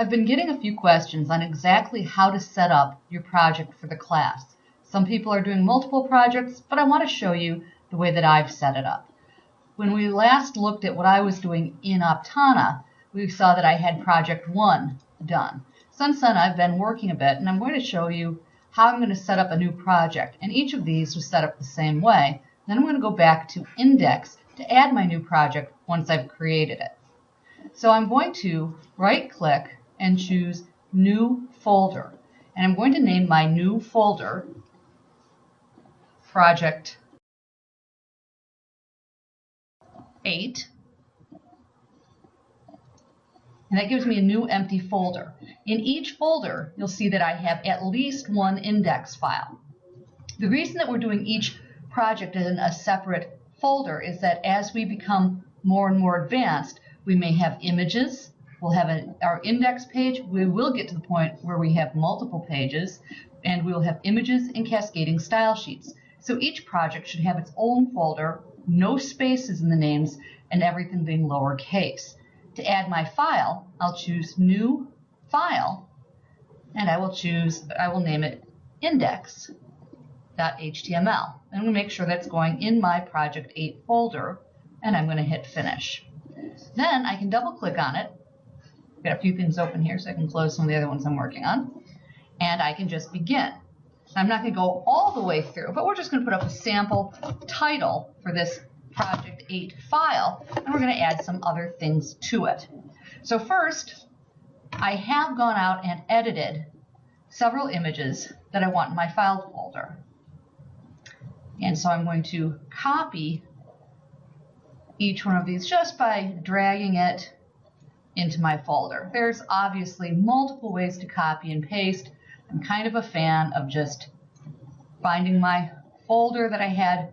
I've been getting a few questions on exactly how to set up your project for the class. Some people are doing multiple projects, but I want to show you the way that I've set it up. When we last looked at what I was doing in Aptana, we saw that I had project one done. Since then, I've been working a bit, and I'm going to show you how I'm going to set up a new project. And each of these was set up the same way. Then I'm going to go back to index to add my new project once I've created it. So I'm going to right click and choose New Folder. And I'm going to name my new folder Project 8. And that gives me a new empty folder. In each folder, you'll see that I have at least one index file. The reason that we're doing each project in a separate folder is that as we become more and more advanced, we may have images, We'll have an, our index page. We will get to the point where we have multiple pages and we will have images and cascading style sheets. So each project should have its own folder, no spaces in the names, and everything being lowercase. To add my file, I'll choose New File, and I will choose, I will name it index.html. I'm going to make sure that's going in my Project 8 folder, and I'm going to hit Finish. Then I can double click on it Got a few things open here so I can close some of the other ones I'm working on. And I can just begin. I'm not going to go all the way through, but we're just going to put up a sample title for this Project 8 file, and we're going to add some other things to it. So first, I have gone out and edited several images that I want in my file folder. And so I'm going to copy each one of these just by dragging it into my folder. There's obviously multiple ways to copy and paste. I'm kind of a fan of just finding my folder that I had.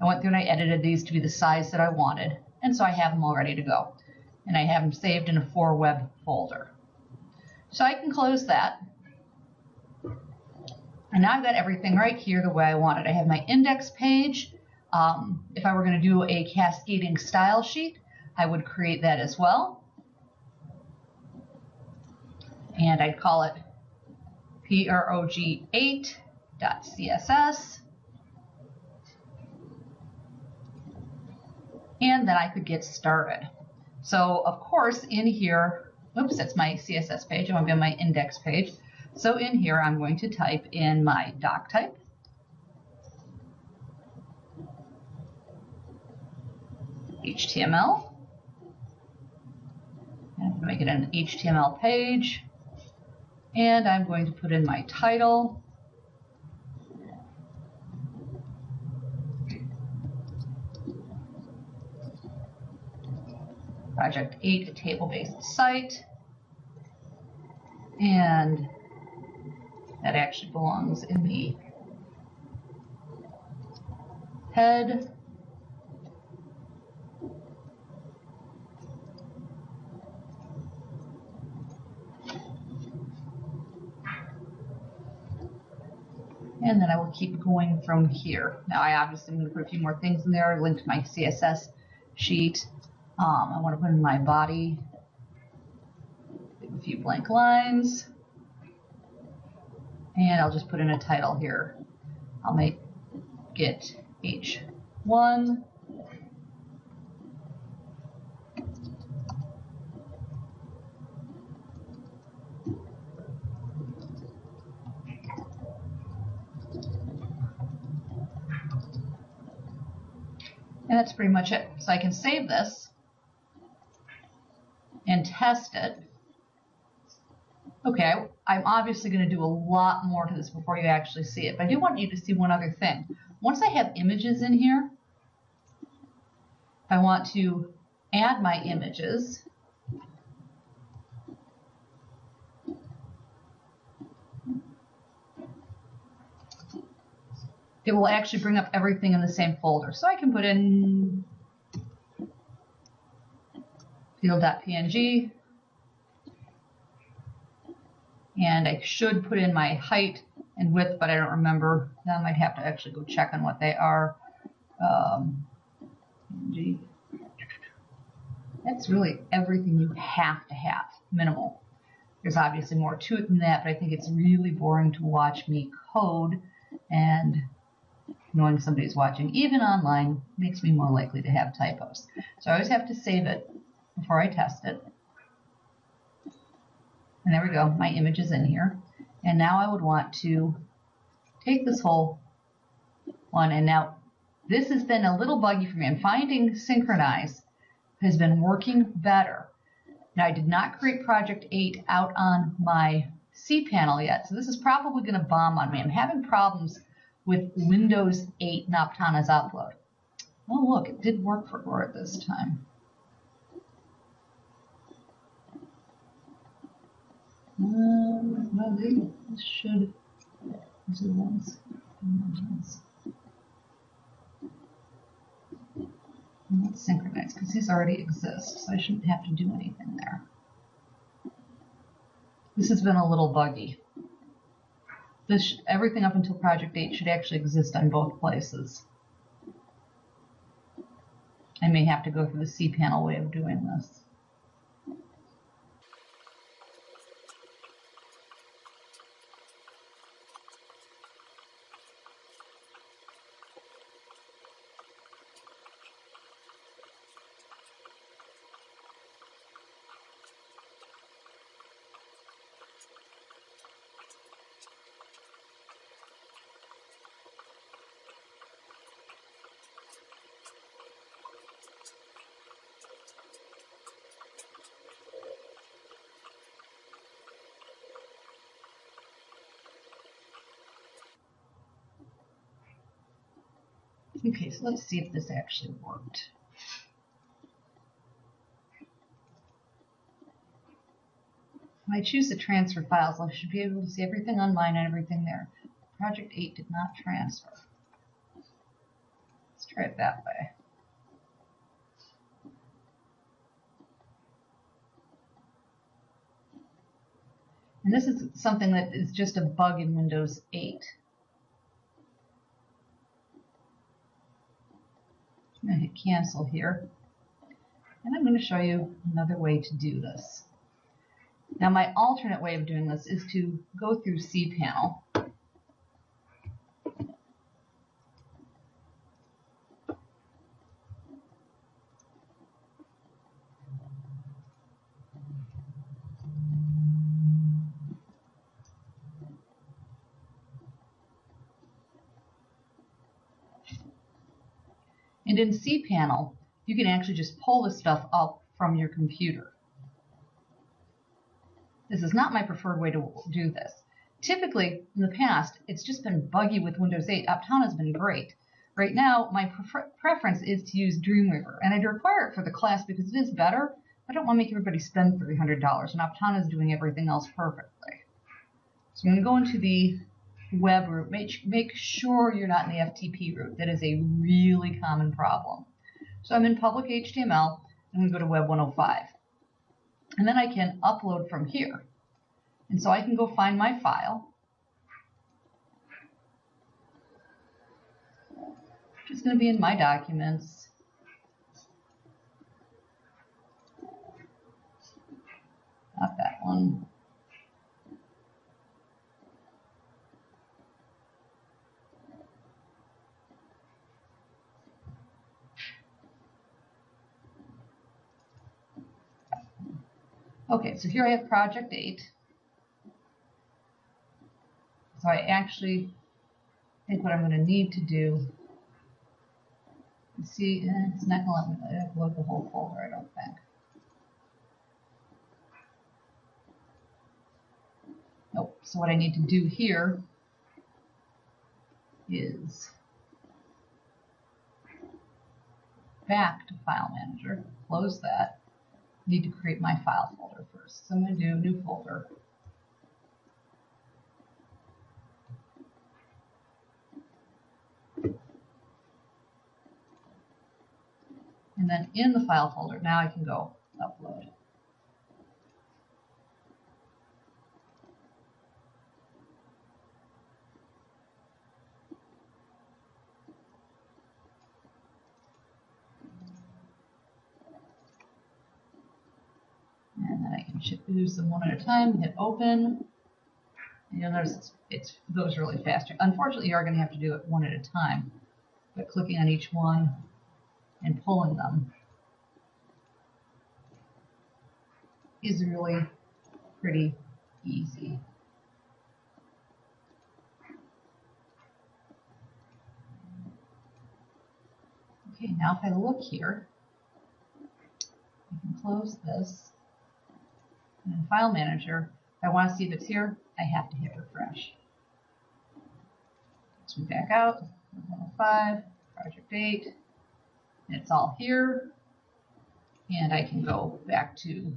I went through and I edited these to be the size that I wanted. And so I have them all ready to go. And I have them saved in a 4Web folder. So I can close that. And now I've got everything right here the way I want it. I have my index page. Um, if I were going to do a cascading style sheet, I would create that as well and I'd call it prog8.css. And then I could get started. So of course in here, oops, that's my CSS page. I want to be on my index page. So in here, I'm going to type in my doc type. HTML. And make it an HTML page. And I'm going to put in my title. Project 8, a table-based site. And that actually belongs in the head. And then I will keep going from here. Now I obviously am going to put a few more things in there, link to my CSS sheet. Um, I want to put in my body, a few blank lines, and I'll just put in a title here. I'll make it H1 And that's pretty much it. So I can save this and test it. Okay, I'm obviously going to do a lot more to this before you actually see it, but I do want you to see one other thing. Once I have images in here, I want to add my images. It will actually bring up everything in the same folder. So I can put in field.png and I should put in my height and width, but I don't remember. I might have to actually go check on what they are. Um, That's really everything you have to have, minimal. There's obviously more to it than that, but I think it's really boring to watch me code and knowing somebody's watching, even online, makes me more likely to have typos. So I always have to save it before I test it. And there we go, my image is in here. And now I would want to take this whole one, and now this has been a little buggy for me. I'm finding Synchronize has been working better. Now I did not create Project 8 out on my cPanel yet, so this is probably going to bomb on me. I'm having problems with Windows 8 and Aptana's upload. Oh look, it did work for Aura this time. Um, well, they should. These are the. Let's synchronize because these already exist, so I shouldn't have to do anything there. This has been a little buggy. This everything up until Project 8 should actually exist on both places. I may have to go through the cPanel way of doing this. Okay, so let's see if this actually worked. When I choose the transfer files, I should be able to see everything on mine and everything there. Project 8 did not transfer. Let's try it that way. And this is something that is just a bug in Windows 8. I'm going to hit cancel here. And I'm going to show you another way to do this. Now my alternate way of doing this is to go through cPanel. And in cPanel, you can actually just pull this stuff up from your computer. This is not my preferred way to do this. Typically, in the past, it's just been buggy with Windows 8. Aptana has been great. Right now, my prefer preference is to use Dreamweaver, and I'd require it for the class because it is better. I don't want to make everybody spend $300, and Aptana is doing everything else perfectly. So I'm going to go into the web root. Make, make sure you're not in the FTP root. That is a really common problem. So I'm in public HTML. I'm going to go to Web 105. And then I can upload from here. And so I can go find my file. Which is going to be in my documents. Not that one. Okay, so here I have project 8. So I actually think what I'm going to need to do see, eh, it's not going to let me upload the whole folder, I don't think. Nope, so what I need to do here is back to File Manager, close that, need to create my file folder first. So I'm going to do new folder. And then in the file folder, now I can go upload. Use them one at a time. Hit open. And you'll notice it's, it's goes really fast. Unfortunately, you are going to have to do it one at a time, but clicking on each one and pulling them is really pretty easy. Okay, now if I look here, I can close this. In File Manager, if I want to see if it's here, I have to hit refresh. So we back out, 105, project 8, and it's all here. And I can go back to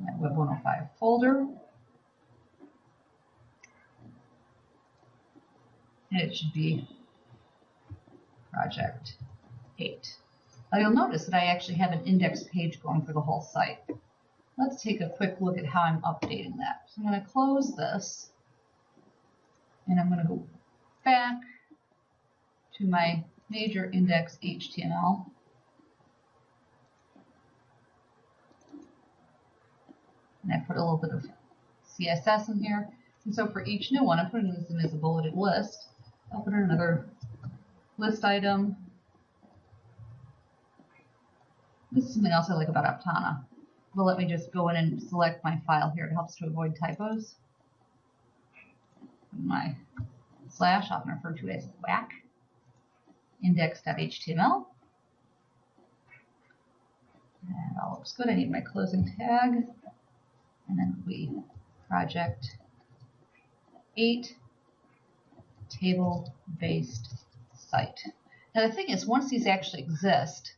my Web 105 folder. And it should be project 8. Now you'll notice that I actually have an index page going for the whole site. Let's take a quick look at how I'm updating that. So I'm going to close this and I'm going to go back to my major index HTML. And I put a little bit of CSS in here. And so for each new one, I'm putting this in as a bulleted list. I'll put in another list item. This is something else I like about Aptana. Will let me just go in and select my file here. It helps to avoid typos. My slash, often referred to as whack, index.html. And all looks good. I need my closing tag. And then we project 8 table-based site. Now the thing is, once these actually exist,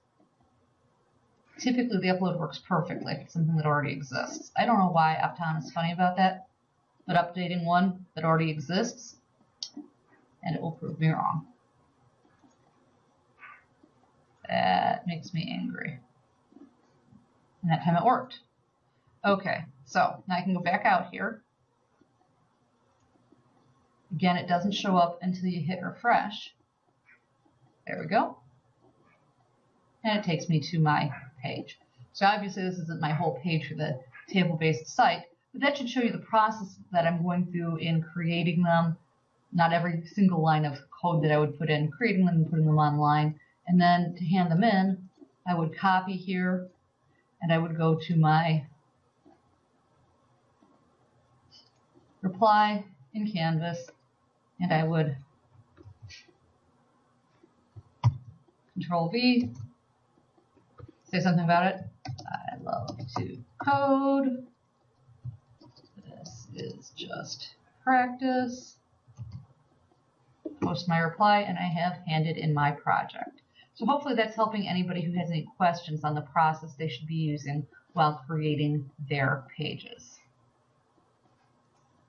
typically the upload works perfectly if it's something that already exists. I don't know why Aptana is funny about that, but updating one that already exists, and it will prove me wrong. That makes me angry. And that time it worked. Okay, so now I can go back out here. Again, it doesn't show up until you hit refresh. There we go. And it takes me to my page. So obviously this isn't my whole page for the table-based site, but that should show you the process that I'm going through in creating them. Not every single line of code that I would put in, creating them and putting them online. And then to hand them in, I would copy here and I would go to my reply in Canvas and I would control V, say something about it. I love to code. This is just practice. Post my reply and I have handed in my project. So hopefully that's helping anybody who has any questions on the process they should be using while creating their pages.